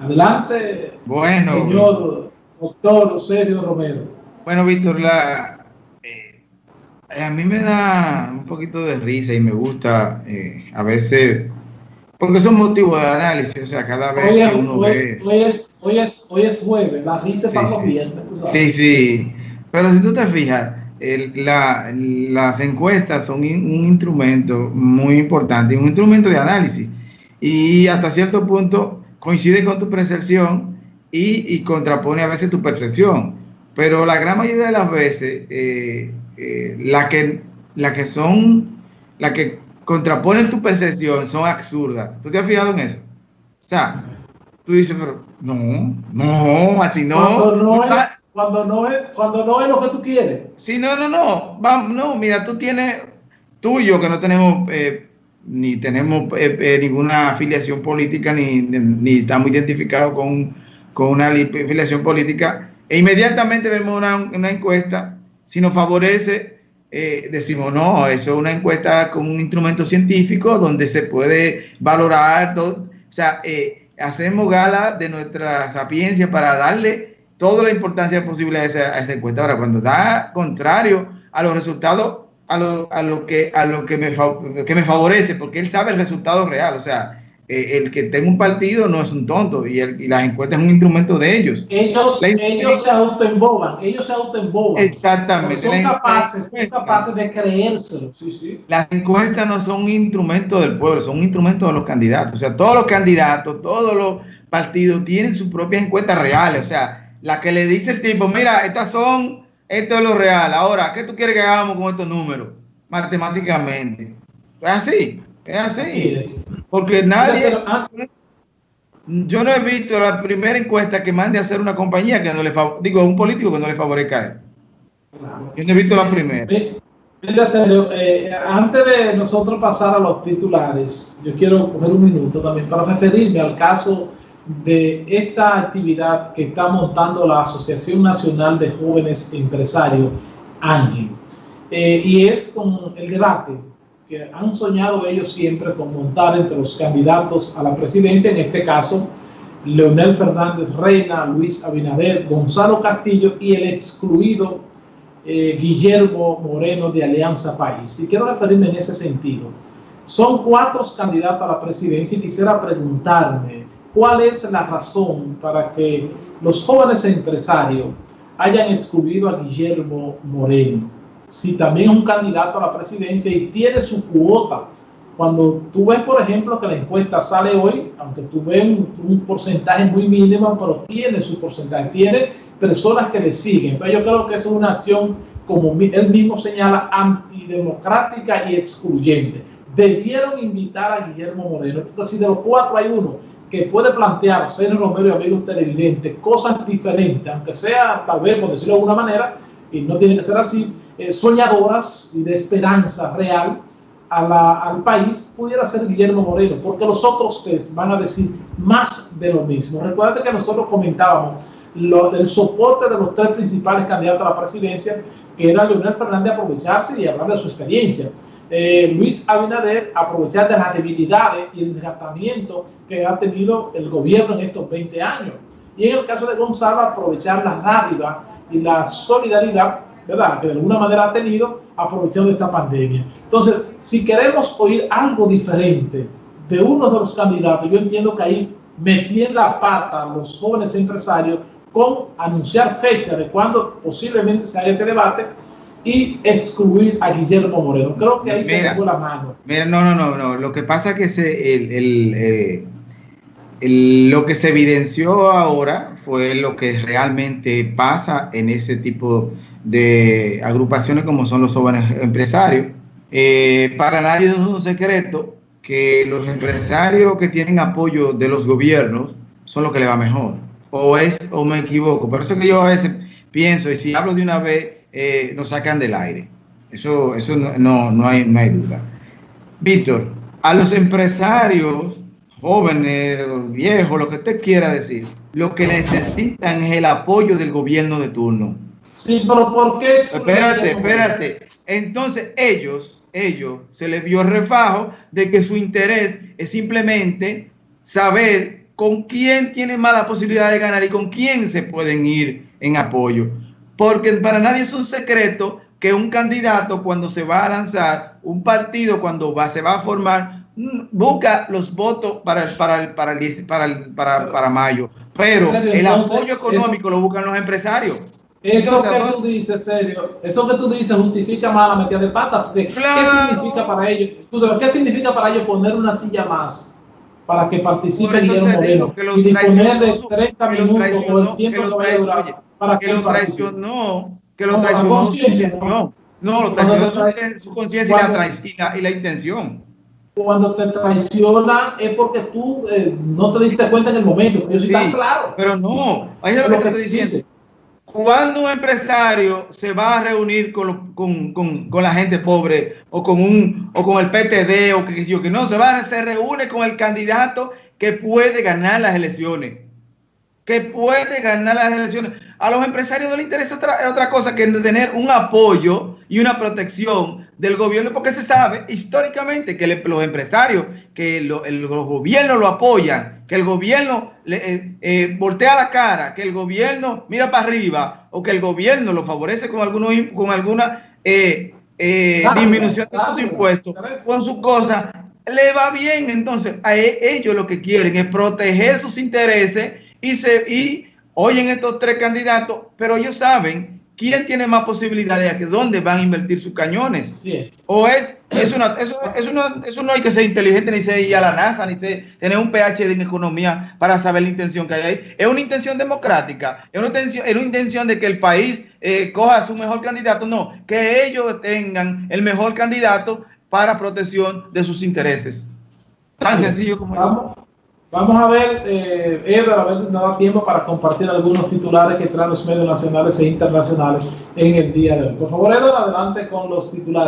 Adelante, bueno, señor doctor Sergio Romero. Bueno, Víctor, la, eh, a mí me da un poquito de risa y me gusta eh, a veces, porque son motivos de análisis, o sea, cada vez que uno ve... Hoy es, hoy, es, hoy es jueves, la risa sí, para sí. Sí, sí, pero si tú te fijas, el, la, las encuestas son un instrumento muy importante, un instrumento de análisis. Y hasta cierto punto coincide con tu percepción y, y contrapone a veces tu percepción. Pero la gran mayoría de las veces, eh, eh, la, que, la que son, la que contraponen tu percepción son absurdas. ¿Tú te has fijado en eso? O sea, tú dices, pero no, no, así no. Cuando no, es, cuando no es, cuando no es lo que tú quieres. Sí, no, no, no. Vamos, no, mira, tú tienes, tú y yo que no tenemos eh, ni tenemos eh, eh, ninguna afiliación política, ni, ni estamos identificados con, con, una afiliación política, e inmediatamente vemos una, una encuesta, si nos favorece, eh, decimos, no, eso es una encuesta con un instrumento científico donde se puede valorar, todo, o sea, hacemos gala de nuestra sapiencia para darle toda la importancia posible a esa, a esa encuesta. Ahora, cuando da contrario a los resultados a lo, a lo, que, a lo que, me, que me favorece, porque él sabe el resultado real. O sea, eh, el que tenga un partido no es un tonto y, el, y las encuestas es un instrumento de ellos. Ellos, ellos se autoemboban, ellos se autoemboban. Exactamente. Son capaces, son capaces de creérselo. Sí, sí. Las encuestas no son un instrumento del pueblo, son un instrumento de los candidatos. O sea, todos los candidatos, todos los partidos tienen sus propias encuestas reales. O sea, la que le dice el tipo, mira, estas son esto es lo real. Ahora, ¿qué tú quieres que hagamos con estos números? Matemáticamente. Es así, es así. Porque nadie... Yo no he visto la primera encuesta que mande a hacer una compañía que no le digo, un político que no le favorezca a él. Yo no he visto la primera. Mira, serio, eh, antes de nosotros pasar a los titulares, yo quiero coger un minuto también para referirme al caso de esta actividad que está montando la Asociación Nacional de Jóvenes Empresarios, ANGE. Eh, y es con el debate que han soñado ellos siempre con montar entre los candidatos a la presidencia, en este caso, Leonel Fernández Reina, Luis Abinader, Gonzalo Castillo y el excluido eh, Guillermo Moreno de Alianza País. Y quiero referirme en ese sentido. Son cuatro candidatos a la presidencia y quisiera preguntarme, ¿Cuál es la razón para que los jóvenes empresarios hayan excluido a Guillermo Moreno? Si también es un candidato a la presidencia y tiene su cuota. Cuando tú ves, por ejemplo, que la encuesta sale hoy, aunque tú ves un, porcentaje muy mínimo, pero tiene su porcentaje, tiene personas que le siguen. Entonces yo creo que es una acción, como él mismo señala, antidemocrática y excluyente. Debieron invitar a Guillermo Moreno, porque si de los cuatro hay uno que puede plantear Sergio Romero y amigos televidentes cosas diferentes, aunque sea tal vez, por decirlo de alguna manera, y no tiene que ser así, eh, soñadoras y de esperanza real a la, al país, pudiera ser Guillermo Moreno, porque los otros tres van a decir más de lo mismo. Recuerda que nosotros comentábamos lo, el soporte de los tres principales candidatos a la presidencia, que era Leonel Fernández aprovecharse y hablar de su experiencia eh, Luis Abinader aprovechar de las debilidades y el desgastamiento que ha tenido el gobierno en estos 20 años. Y en el caso de Gonzalo, aprovechar las dádivas y la solidaridad, ¿verdad?, que de alguna manera ha tenido aprovechando esta pandemia. Entonces, si queremos oír algo diferente de uno de los candidatos, yo entiendo que ahí metí la pata los jóvenes empresarios con anunciar fecha de cuando posiblemente se este debate y excluir a Guillermo Moreno. Creo que ahí mira, se fue la mano. Mira, no, no, no, no. Lo que pasa es que se, el, el, eh, el, lo que se evidenció ahora fue lo que realmente pasa en ese tipo de agrupaciones como son los jóvenes empresarios. Eh, para nadie es un secreto que los empresarios que tienen apoyo de los gobiernos son los que le va mejor. O es, o me equivoco. Por eso que yo a veces pienso, y si hablo de una vez, eh, nos sacan del aire. Eso, eso no, no, no, hay, no hay duda. Víctor, a los empresarios jóvenes, viejos, lo que usted quiera decir, lo que necesitan es el apoyo del gobierno de turno. Sí, pero ¿por qué? Espérate, espérate. Entonces ellos, ellos, se les vio refajo de que su interés es simplemente saber con quién tiene más la posibilidad de ganar y con quién se pueden ir en apoyo. Porque para nadie es un secreto que un candidato cuando se va a lanzar, un partido cuando va, se va a formar, mm, busca los votos para, para, para, para, para, para mayo. Pero el apoyo económico lo buscan los empresarios. Eso que tú dices, serio, eso que tú dices justifica más la metida de pata, porque ¿qué significa para ellos? ¿Qué significa para ellos poner una silla más para que participen en el modelo? y disponer de 30 minutos o el tiempo que, vaya a durar para que, lo traicionó, que lo traicionó no, lo traicionó su, conciencia y, la, y la intención cuando te traiciona es porque tú eh, no te diste cuenta en el momento. Yo sí, tan claro. Pero no, ahí es lo, que, te estoy diciendo. Cuando un empresario se va a reunir con, con, con, con, la gente pobre o con, un, o con el PTD o que yo que no, se va se reúne con el candidato que puede ganar las elecciones. Que puede ganar las elecciones. A los empresarios no les interesa otra, otra cosa que tener un apoyo y una protección del gobierno, porque se sabe históricamente que los empresarios, que el, los gobiernos lo apoyan, que el gobierno le, eh, eh, voltea la cara, que el gobierno mira para arriba, o que el gobierno lo favorece con, algunos, con alguna eh, disminución de sus impuestos, con sus cosas, le va bien. Entonces, a e, ellos lo que quieren es proteger sus intereses y, se, y oyen estos tres candidatos, pero ellos saben ¿quién tiene más posibilidades de dónde van a invertir sus cañones? O es, es una, eso, eso no hay que ser inteligente, ni ser ir a la NASA, ni ser, tener un PhD en economía para saber la intención que hay ahí. Es una intención democrática, es una intención, es una intención de que el país eh, coja su mejor candidato. No, que ellos tengan el mejor candidato para protección de sus intereses. Tan sencillo como eso. Vamos a ver, eh, a ver nos da tiempo para compartir algunos titulares que traen los medios nacionales e internacionales en el día de hoy. Por favor, Edgar, adelante con los titulares.